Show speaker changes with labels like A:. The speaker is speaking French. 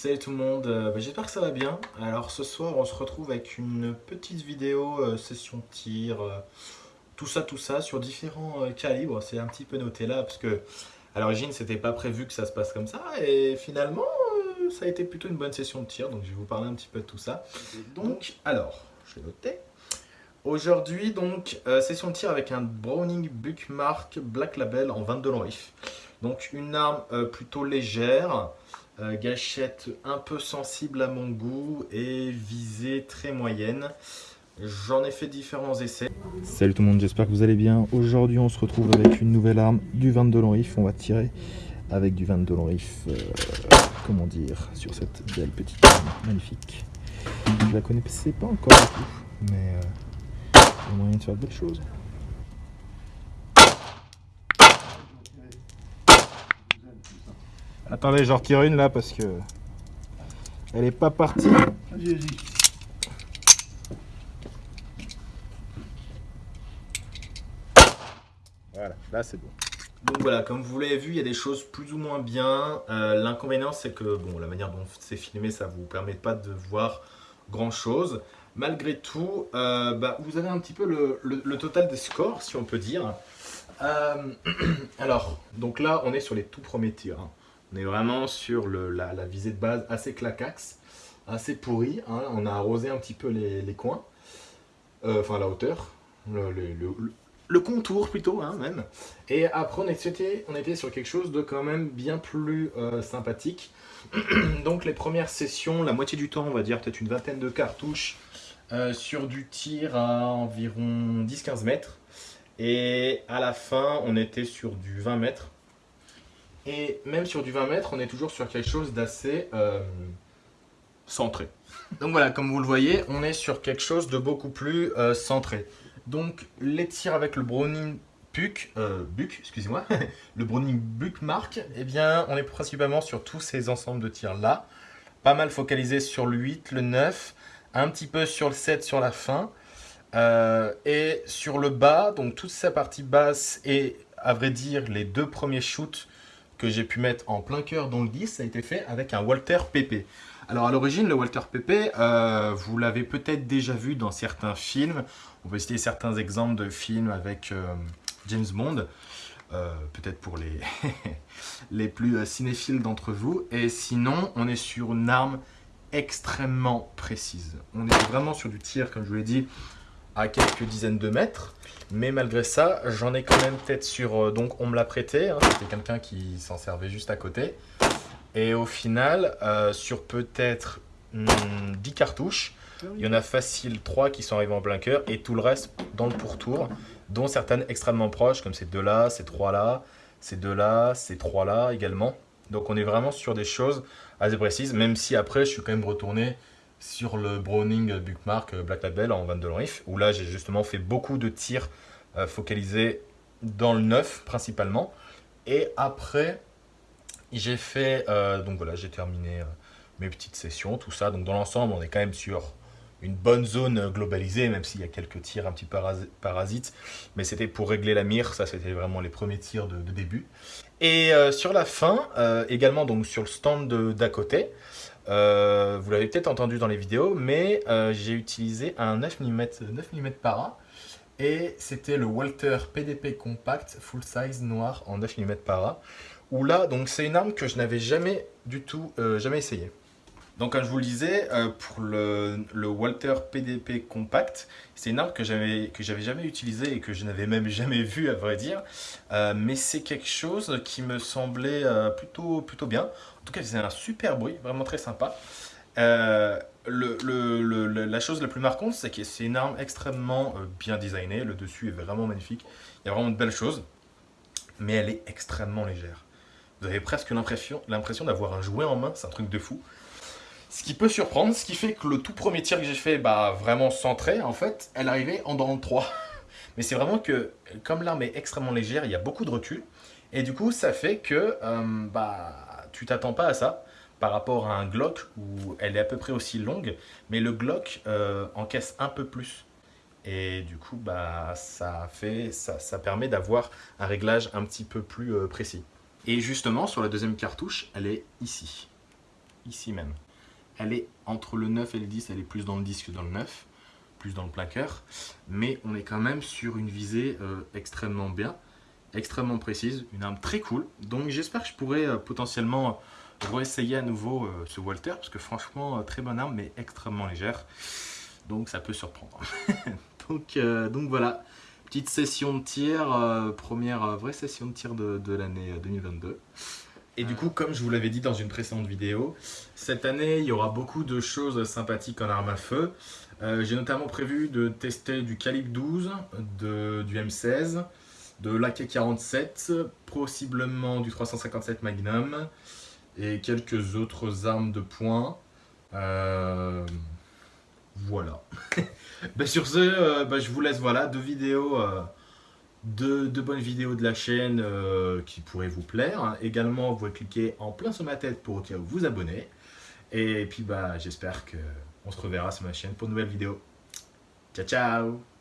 A: Salut tout le monde, euh, bah, j'espère que ça va bien. Alors ce soir on se retrouve avec une petite vidéo euh, session tir, euh, tout ça tout ça sur différents euh, calibres. C'est un petit peu noté là parce que à l'origine c'était pas prévu que ça se passe comme ça et finalement ça a été plutôt une bonne session de tir donc je vais vous parler un petit peu de tout ça. Donc alors, je vais noter. Aujourd'hui donc session de tir avec un Browning Buckmark Black Label en 22 long. Donc une arme plutôt légère. Euh, gâchette un peu sensible à mon goût et visée très moyenne. J'en ai fait différents essais.
B: Salut tout le monde, j'espère que vous allez bien. Aujourd'hui, on se retrouve avec une nouvelle arme, du 22 long rifle. On va tirer avec du 22 long euh, comment dire, sur cette belle petite arme magnifique. Je la connaissais pas encore du tout, mais euh, il y a moyen de faire de belles choses. Attendez, j'en retire une là parce que elle est pas partie.
C: Vas-y, vas-y.
B: Voilà, là c'est bon.
A: Donc voilà, comme vous l'avez vu, il y a des choses plus ou moins bien. Euh, L'inconvénient, c'est que bon, la manière dont c'est filmé, ça vous permet pas de voir grand chose. Malgré tout, euh, bah, vous avez un petit peu le, le- le total des scores, si on peut dire. Euh, alors, donc là, on est sur les tout premiers tirs. hein. On est vraiment sur la, visée de base assez clacax, assez pourrie. hein. On a arrosé un petit peu les, coins, Euh, enfin la hauteur, le, contour plutôt, hein, même. Et après, on était, on était sur quelque chose de quand même bien plus euh, sympathique. Donc les premières sessions, la moitié du temps, on va dire peut-être une vingtaine de cartouches euh, sur du tir à environ 10-15 mètres. Et à la fin, on était sur du 20 mètres. Et même sur du 20 mètres, on est toujours sur quelque chose d'assez euh, centré. Donc voilà, comme vous le voyez, on est sur quelque chose de beaucoup plus euh, centré. Donc les tirs avec le Browning Buck, euh, Buck, excusez-moi, le Browning Buckmark, eh bien on est principalement sur tous ces ensembles de tirs là. Pas mal focalisé sur le 8, le 9, un petit peu sur le 7 sur la fin. Euh, et sur le bas, donc toute sa partie basse et à vrai dire les deux premiers shoots que j'ai pu mettre en plein cœur dans le 10, ça a été fait avec un Walter PP. Alors à l'origine, le Walter PP, euh, vous l'avez peut-être déjà vu dans certains films. On peut citer certains exemples de films avec euh, James Bond, euh, peut-être pour les, les plus cinéphiles d'entre vous. Et sinon, on est sur une arme extrêmement précise. On est vraiment sur du tir, comme je vous l'ai dit, à quelques dizaines de mètres. Mais malgré ça, j'en ai quand même peut-être sur... euh, donc on me l'a prêté, hein, c'était quelqu'un qui s'en servait juste à côté. Et au final, euh, sur peut-être hmm, 10 cartouches, il y en a facile 3 qui sont arrivés en plein cœur et tout le reste dans le pourtour, dont certaines extrêmement proches, comme ces deux-là, ces trois-là, ces deux-là, ces trois-là également. Donc on est vraiment sur des choses assez précises, même si après je suis quand même retourné sur le Browning Buckmark Black Label en 22 long rifle, où là j'ai justement fait beaucoup de tirs euh, focalisés dans le neuf principalement. Et après, j'ai fait, euh, donc voilà, j'ai terminé euh, mes petites sessions, tout ça. Donc dans l'ensemble, on est quand même sur une bonne zone globalisée, même s'il y a quelques tirs un petit parasites. Mais c'était pour régler la mire, ça c'était vraiment les premiers tirs de, début. Et euh, sur la fin, euh, également donc sur le stand d'à côté, euh, vous l'avez peut-être entendu dans les vidéos, mais euh, j'ai utilisé un 9 mm, 9 para. Et c'était le Walter PDP Compact Full Size noir en 9 mm para. Où là, donc c'est une arme que je n'avais jamais du tout, euh, jamais essayé. Donc comme je vous le disais, euh, pour le, Walter PDP Compact, c'est une arme que j'avais jamais utilisée et que je n'avais même jamais vue à vrai dire. Euh, mais c'est quelque chose qui me semblait euh, plutôt, plutôt bien. En tout cas, c'est un super bruit, vraiment très sympa. La chose la plus marquante, c'est que c'est une arme extrêmement bien designée. Le dessus est vraiment magnifique. Il y a vraiment de belles choses. Mais elle est extrêmement légère. Vous avez presque l'impression d'avoir un jouet en main. C'est un truc de fou. Ce qui peut surprendre, ce qui fait que le tout premier tir que j'ai fait, bah, vraiment centré, en fait, elle arrivait en dans le 3. Mais c'est vraiment que, comme l'arme est extrêmement légère, il y a beaucoup de recul. Et du coup, ça fait que euh, bah, tu t'attends pas à ça par rapport à un Glock où elle est à peu près aussi longue, mais le Glock euh, encaisse un peu plus. Et du coup, bah, ça, fait, ça, ça permet d'avoir un réglage un petit peu plus euh, précis. Et justement, sur la deuxième cartouche, elle est ici. ici même. Elle est entre le 9 et le 10, elle est plus dans le 10 que dans le 9, plus dans le plaqueur. Mais on est quand même sur une visée euh, extrêmement bien, extrêmement précise, une arme très cool. Donc j'espère que je pourrai euh, potentiellement réessayer à nouveau euh, ce Walter, parce que franchement, très bonne arme, mais extrêmement légère. Donc ça peut surprendre. donc, voilà, petite session de tir, première vraie session de tir de l'année 2022. Et du coup, comme je vous l'avais dit dans une précédente vidéo, cette année, il y aura beaucoup de choses sympathiques en arme à feu. Euh, j'ai notamment prévu de tester du calibre 12, de, du M16, de l'AK-47, possiblement du 357 Magnum et quelques autres armes de poing. Euh, voilà. Ben, sur ce, euh, ben, je vous laisse voilà, deux vidéos de, bonnes vidéos de la chaîne euh, qui pourraient vous plaire. Également, vous pouvez cliquer en plein sur ma tête pour vous abonner. Et puis, bah, j'espère qu'on se reverra sur ma chaîne pour une nouvelle vidéo. Ciao, ciao